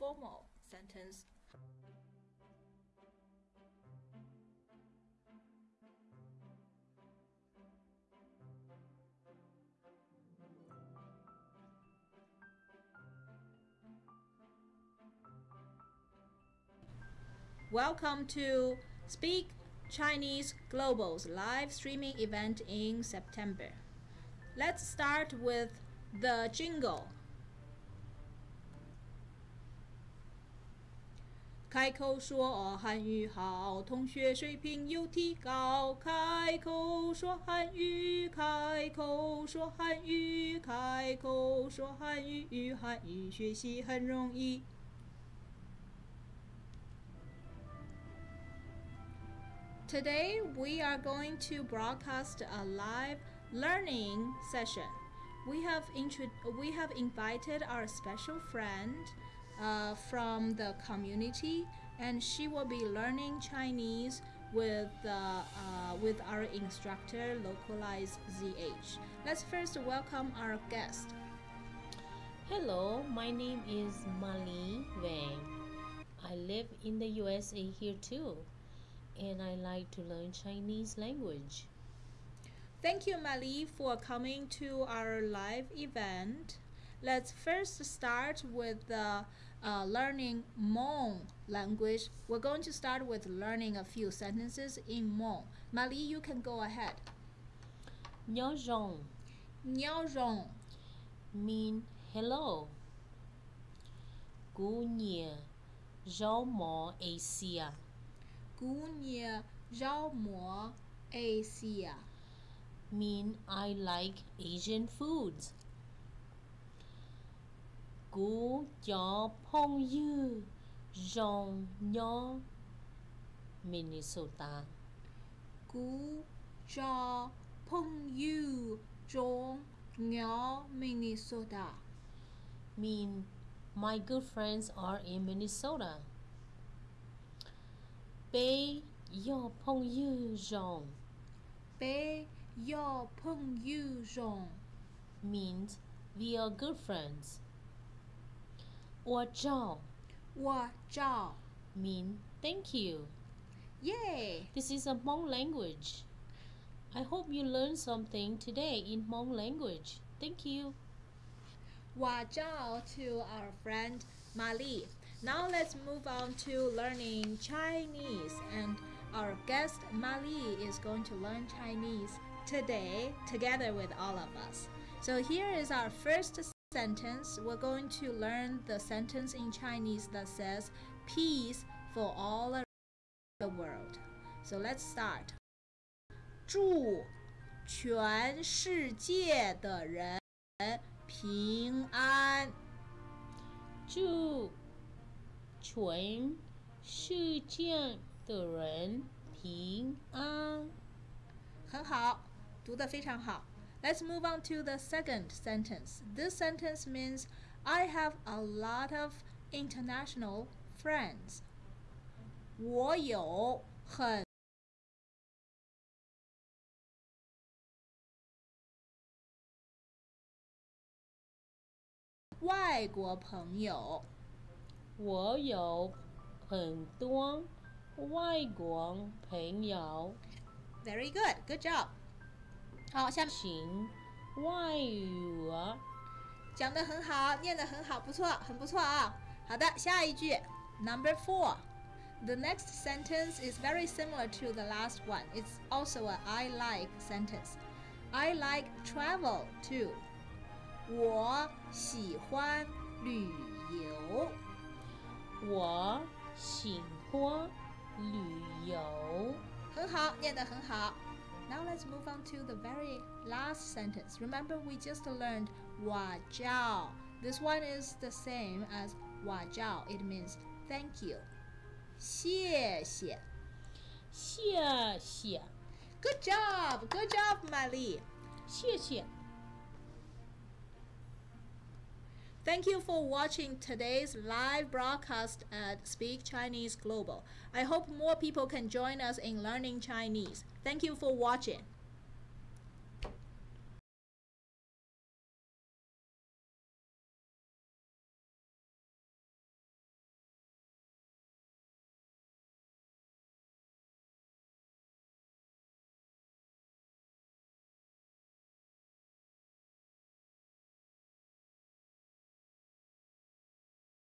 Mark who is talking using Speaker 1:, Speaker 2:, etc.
Speaker 1: formal sentence. Welcome to Speak Chinese Global's live streaming event in September. Let's start with the jingle. 开口说汉语好，同学水平有提高。开口说汉语，开口说汉语，开口说汉语，汉语学习很容易。Today we are going to broadcast a live learning session. We have we have invited our special friend uh, from the community and she will be learning Chinese with uh, uh, with our instructor localized ZH. Let's first welcome our guest.
Speaker 2: Hello, my name is Mali Wang. I live in the USA here too and I like to learn Chinese language.
Speaker 1: Thank you, Mali, for coming to our live event. Let's first start with the uh, learning Hmong language. We're going to start with learning a few sentences in Hmong. Mali, you can go ahead.
Speaker 2: Nhao rong.
Speaker 1: Nhao rong.
Speaker 2: Mean hello. Gu nye. Zhao mo Asia.
Speaker 1: Gu nye zhao mo Asia.
Speaker 2: Mean I like Asian foods. Gu cho pong yu rong nho Minnesota.
Speaker 1: Gu cho pong yu rong nho Minnesota.
Speaker 2: Mean my good friends are in Minnesota. Bei yo pong yu rong.
Speaker 1: Bei yo pong yu rong.
Speaker 2: Means we are good friends. 我照
Speaker 1: 我照
Speaker 2: mean thank you.
Speaker 1: Yay!
Speaker 2: This is a Hmong language. I hope you learned something today in Hmong language. Thank you.
Speaker 1: 我照 to our friend Mali. Now let's move on to learning Chinese and our guest Mali is going to learn Chinese today together with all of us. So here is our first sentence. We're going to learn the sentence in Chinese that says peace for all around the world. So let's start. 祝全世界的人平安。
Speaker 2: 祝全世界的人平安。
Speaker 1: 很好，读得非常好。 Let's move on to the second sentence. This sentence means I have a lot of international friends. 我有很外国朋友。
Speaker 2: 我有很多外国朋友。
Speaker 1: Very good, good job. 好，下面
Speaker 2: 行外语
Speaker 1: 讲得很好，念得很好，不错，很不错啊。好的，下一句，Number four. The next sentence is very similar to the last one. It's also a I like sentence. I like travel too. 我喜欢旅游。
Speaker 2: 我喜欢旅游。
Speaker 1: 很好，念得很好。Now let's move on to the very last sentence. Remember, we just learned 哇教. This one is the same as 哇教. It means thank you. 谢谢。
Speaker 2: 谢谢。
Speaker 1: Good job, good job, Mali.
Speaker 2: 谢谢。
Speaker 1: Thank you for watching today's live broadcast at Speak Chinese Global. I hope more people can join us in learning Chinese. Thank you for watching.